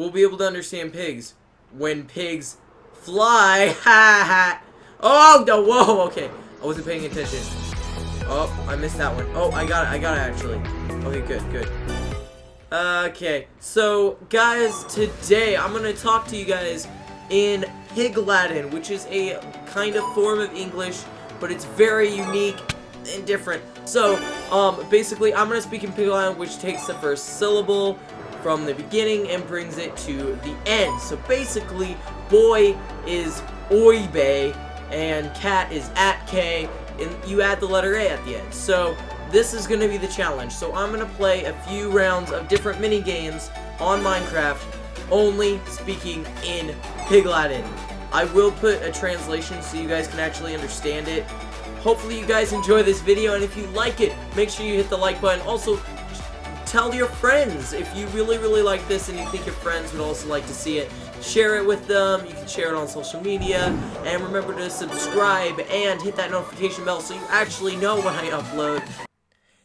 We'll be able to understand pigs when pigs fly. Ha ha. Oh no! Whoa. Okay, I wasn't paying attention. Oh, I missed that one. Oh, I got it. I got it actually. Okay, good, good. Okay, so guys, today I'm gonna talk to you guys in Pig Latin, which is a kind of form of English, but it's very unique and different. So, um, basically, I'm gonna speak in Pig Latin, which takes the first syllable from the beginning and brings it to the end. So basically, boy is oibe, and cat is at k, and you add the letter a at the end. So this is going to be the challenge. So I'm going to play a few rounds of different mini games on Minecraft, only speaking in Pig Latin. I will put a translation so you guys can actually understand it. Hopefully you guys enjoy this video, and if you like it, make sure you hit the like button. Also, tell your friends if you really, really like this and you think your friends would also like to see it. Share it with them. You can share it on social media. And remember to subscribe and hit that notification bell so you actually know when I upload.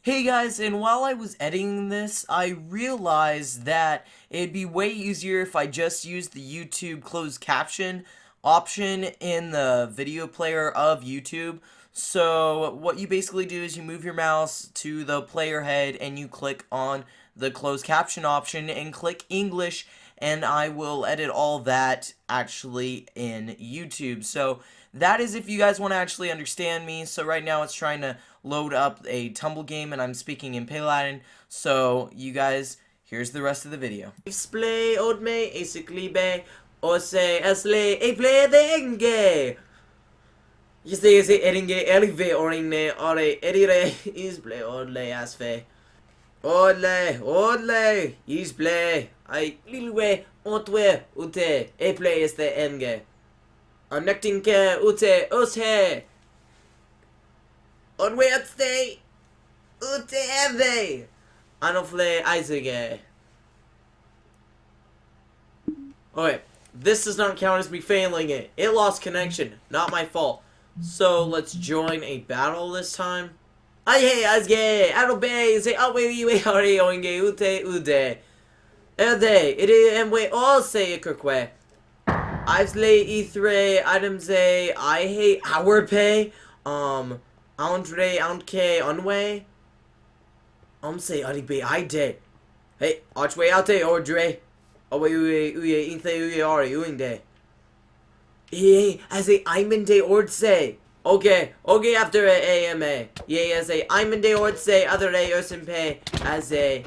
Hey guys, and while I was editing this, I realized that it'd be way easier if I just used the YouTube closed caption option in the video player of YouTube. So what you basically do is you move your mouse to the player head and you click on the closed caption option and click English and I will edit all that actually in YouTube. So that is if you guys want to actually understand me. So right now it's trying to load up a tumble game and I'm speaking in Pig Latin. So you guys, here's the rest of the video. Old me, a play the Jeste je se eringe erive oringne ore erire isble odle asfe. Odle, odle, isble, ai lilwe ontwe ute eple este enge. Annektinke ute oshe. Onwe atste ute eve. Anofle aizege. Okay, this does not count as me failing it. It lost connection, not my fault. So let's join a battle this time. Aye, asge, arobe, say awe we are oinge ute ude. Ede, ide emwe all say ikirkwe. Islay ithre, adamze, I hate our pay. Um, Andre, Auntke, unway. Um, say, aribe, I de. Hey, archway out there, Ordre. Awe uye, uye, inthe uye. Yeah, as a Imende Ordse. Okay, okay after a AMA. Yeah, as a Imende Ordse, other a Ursimpe, as a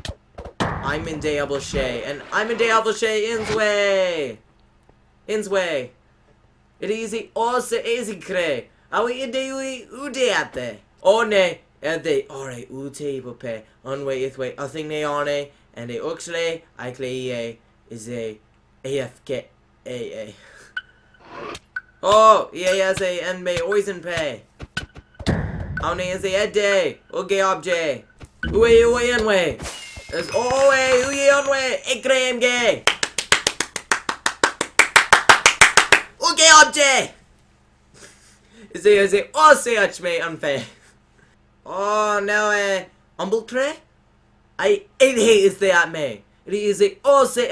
Imende Ablashe. And Imende Ablashe Insway. Insway. It is also easy cre. Awi ide ui ude ate. One ade ore ute ipope. Onway ithway nothing ne one. And a uxle I clay is a AFK AA. Oh, EASA and may oisen pay. Aune is a ede. Uge obje. Uwe uwe anwe. Is owe uye anwe. Ikrem ge. Uge obje. A is a oh achme unfair. Oh no eh. Humble tre? I it is the at me. It is a oh say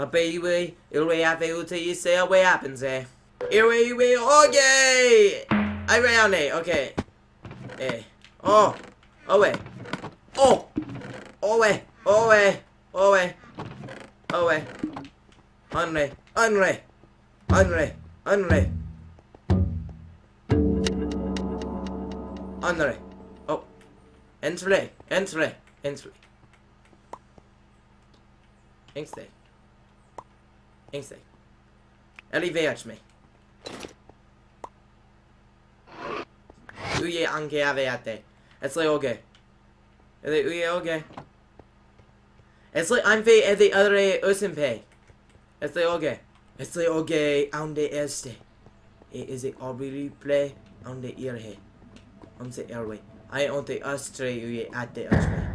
erobote. Ape ilwe ape ute yise awe happens eh. Iwe iwe okay. I ran it. Okay. Eh. Oh. Owe. Oh. Owe. Owe. Owe. Owe. Unre. Unre. Unre. Unre. Unre. Oh. Entre. Entre. Entre. Engstay. Arrivederci. Uye anche avete. It's like okay. Uye okay. It's like I'm fe the other usimpe. It's like okay. It's like okay ande este. Eh, is it already play on the ear he. On the airway. I on the astre uye at the astre.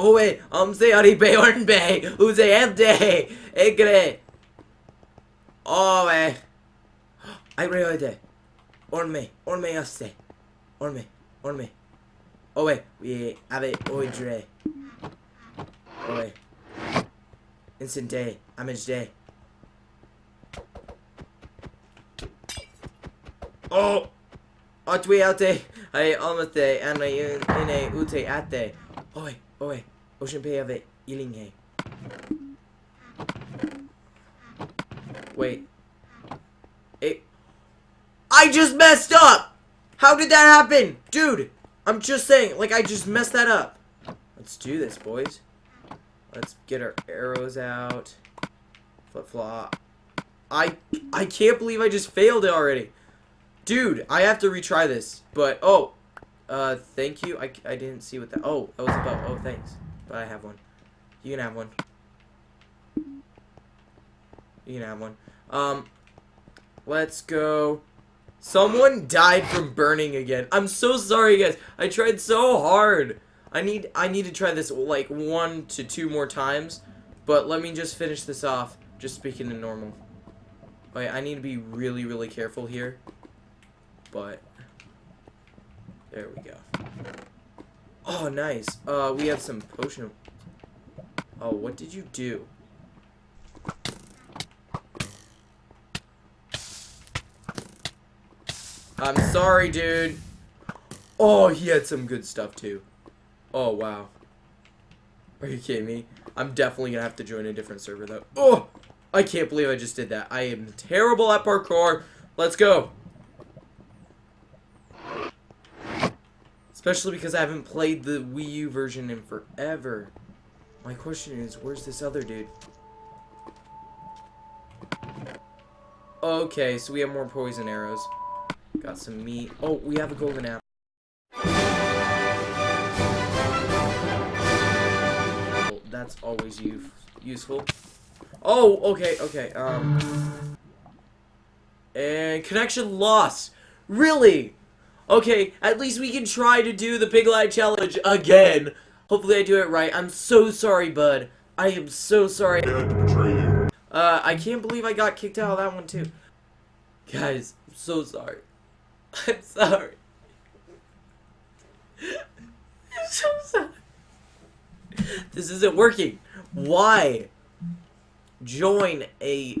Oh I'm say aribe ornbe. Use empty. Egre. Oh wait. I reode. Orme. Orme aste. Orme. Oh wait, we have it oidre. Oi. Instant day. Image day. Oh! Atwi ate. Ay almate. Anay ine ute ate. Oi. Wait. It. I just messed up! How did that happen? Dude, I'm just saying, like, I just messed that up. Let's do this, boys. Let's get our arrows out. Flip flop. I I can't believe I just failed it already. Dude, I have to retry this. But, oh. Uh, thank you. I, I didn't see what that... Oh, that was about... Oh, thanks. But I have one. You can have one. You can have one. Um, let's go. Someone died from burning again. I'm so sorry, guys. I tried so hard. I need I need to try this like one to two more times. But let me just finish this off. Just speaking in normal. Wait, I need to be really, really careful here. But there we go. Oh, nice. Uh, we have some potion. Oh, what did you do? I'm sorry, dude. Oh, he had some good stuff, too. Oh, wow. Are you kidding me? I'm definitely gonna have to join a different server, though. Oh! I can't believe I just did that. I am terrible at parkour. Let's go. Especially because I haven't played the Wii U version in forever. My question is, where's this other dude? Okay, so we have more poison arrows. Got some meat. Oh, we have a golden apple. That's always useful. Oh, okay, okay. Um, and connection lost. Really? Okay, at least we can try to do the Pig Light Challenge again. Hopefully I do it right. I'm so sorry, bud. I am so sorry. Uh, I can't believe I got kicked out of that one, too. Guys, I'm so sorry. I'm sorry. I'm so sorry. This isn't working. Why? Join a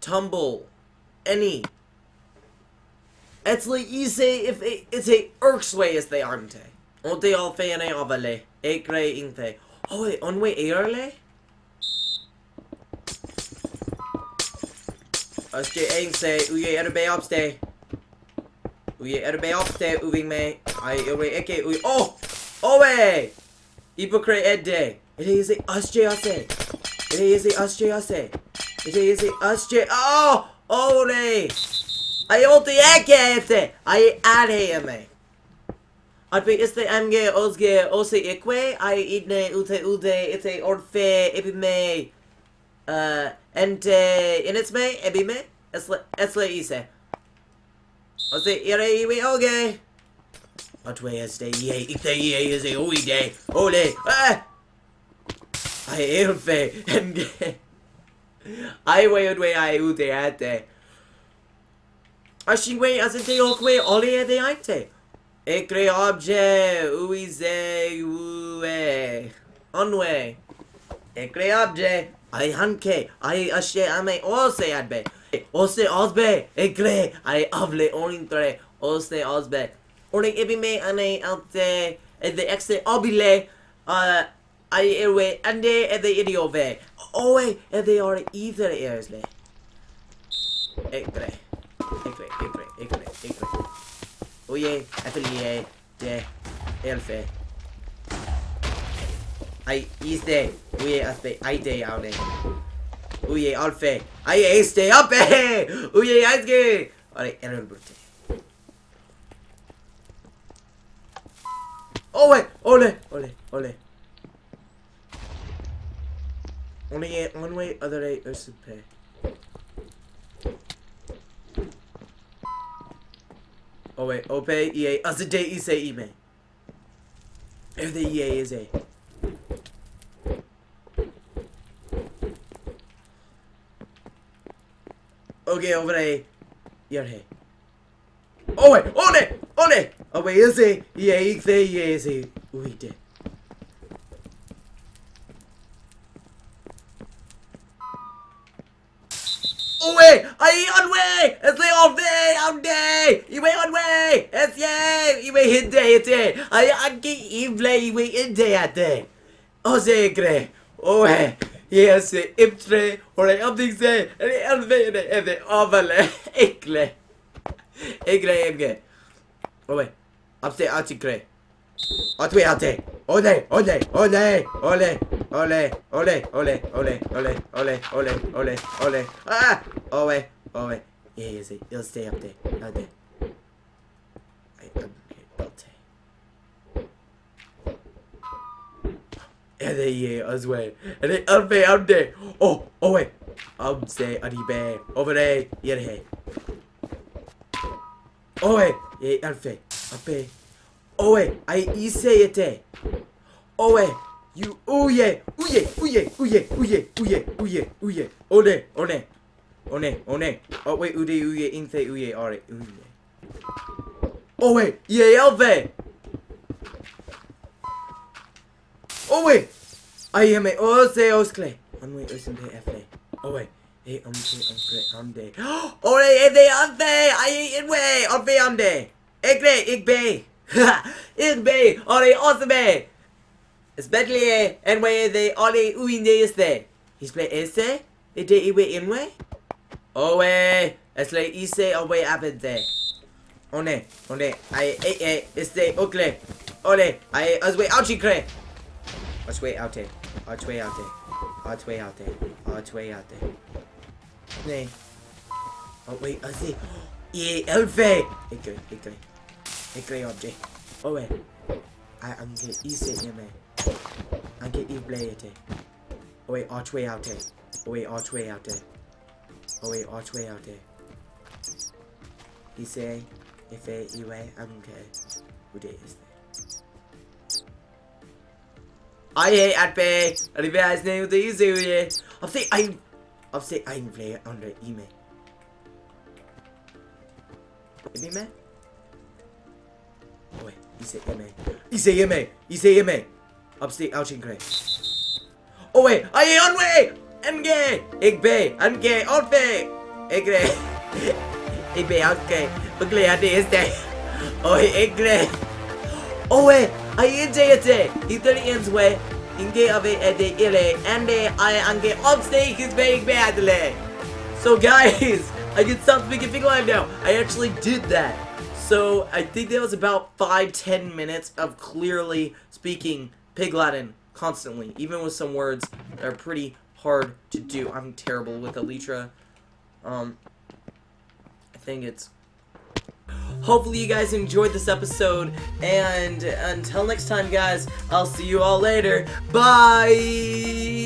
tumble any. Etzli ise if it's a irksway as they aren't. Onte all fene avale. Ekre inte. Oh wait, on way airle? Aske say uye er be opstay. Uye er be opstay uving me. I uwe eke uye. Oh! Owe! Hypocrite edde. It is a asje ase. It is a asje ase. It is a asje. Oh! Ore! I ulti eke ete. I ade me. At be este amge osge ose ikwe. I idne ute ude ite orfe ebi me. Uh, ente inits me ebi me. Esle esle ise. Ose ire iwi oge. Atwe este ye ite ye is a oi day. Ole. Ah! I elfe enge. I we udwe I ute ate. Ashingwe asente okwe ole ade aite. Ekre obje uize ue. Onwe. Ekre obje. I hanke. I ashe ame ose adbe. Ose osbe. Ekre. I avle onintre. Ose osbe. Orning ibime ane alte. Ede exe obile. Uh, I erwe ande ede idiove. Owe Oe ede are either ersle. Ekre. Ekre. Ekre. Ekre. Ekre. Oye, affiliate, de, elfe. I iste, oye, aspe, aite aune. Oye, alfe, ai este, ape, oye, aizge. Ore, error brute. Owe, ole, ole, ole. Only one way, other way, usupe. Oh wait, oh, obey, EA, as ah, the day ise, ime. If the EA is A. Okay, over A. You're A. Oh wait, oh, on it, on oh, it. Oh wait, is it? EA? Is A, EA? is it? We did. Away! I on way! It's the off day! Off day! You wait on way! Es yay! Iwe hit day ite! Ay, anki ivle iwe in day at day! Ose gre! Owe! Yes, imtre! Ore omding se! Ere elve ere ere ovale! Ikle! Ikle imge! Owe! Upstay ati gre! Atwe ate! Ole! Ole! Ole! Ole! Ole! Ole! Ole! Ole! Ole! Ole! Ole! Ole! Ole! Ah! Owe! Owe! Yeah, yes, it'll stay up there. Up there. LA as well. LA Albe Amde. Oh, oh wait. Amse Aribe. Over there. Yerhe. Oh wait. Ye Alfe. Ape. Oh wait. I iseyete. Oh wait. You uye. yeah, Uye. yeah, Uye. yeah, Uye. yeah, One. yeah, One. yeah. Oh wait. Ude uye. Inte uye. Alright. Uye. Oh wait. Ye Alve. Oh wait! I am a Ose oh, Oscle. Oh, I'm wait Osen de Fe. Oh wait. Hey I'm umde. Oh hey de umte! I eat way! Umte umde! Ikbe! Ikbe! Ikbe! Ore Osebe! Especially eh, and where they ole uinde este. He's play este? They did he wait? in way? Oh way! It's like he say. Oh wait, I've been there. away apete. One, one, I ate este okle. Ole, I as way ouchie cray. Otway Alte. Otway Alte. Otway Alte. Otway Alte. Nee. Oh wait, I see. Yeah, Elfe! Ik weet, ik weet. Ik. Oh wait. I am get E here, man. I get E play it. Oh wait, archway out there. Oh wait, archway out there. Oh wait, archway out there. He say, if I, I, I'm good. आए हैं eight पे revise नहीं होते easy हुई है अब से आई अब say I play on the E में ई में ओए इसे ई में इसे ई में इसे ई में अब से आउटिंग करे ओए आई ऑन वे एनगे एक बे अनके और पे एक रे एक बे आउट के पगले आते हैं ओए एक रे ओए I in JT. Italians way. Inge it at the ile and I ange upstate is very badly. So guys, I can stop speaking Pig Live now. I actually did that. So I think that was about 5-10 minutes of clearly speaking Pig Latin constantly, even with some words that are pretty hard to do. I'm terrible with Elytra. Um, I think it's Hopefully you guys enjoyed this episode, and until next time guys, I'll see you all later. Bye!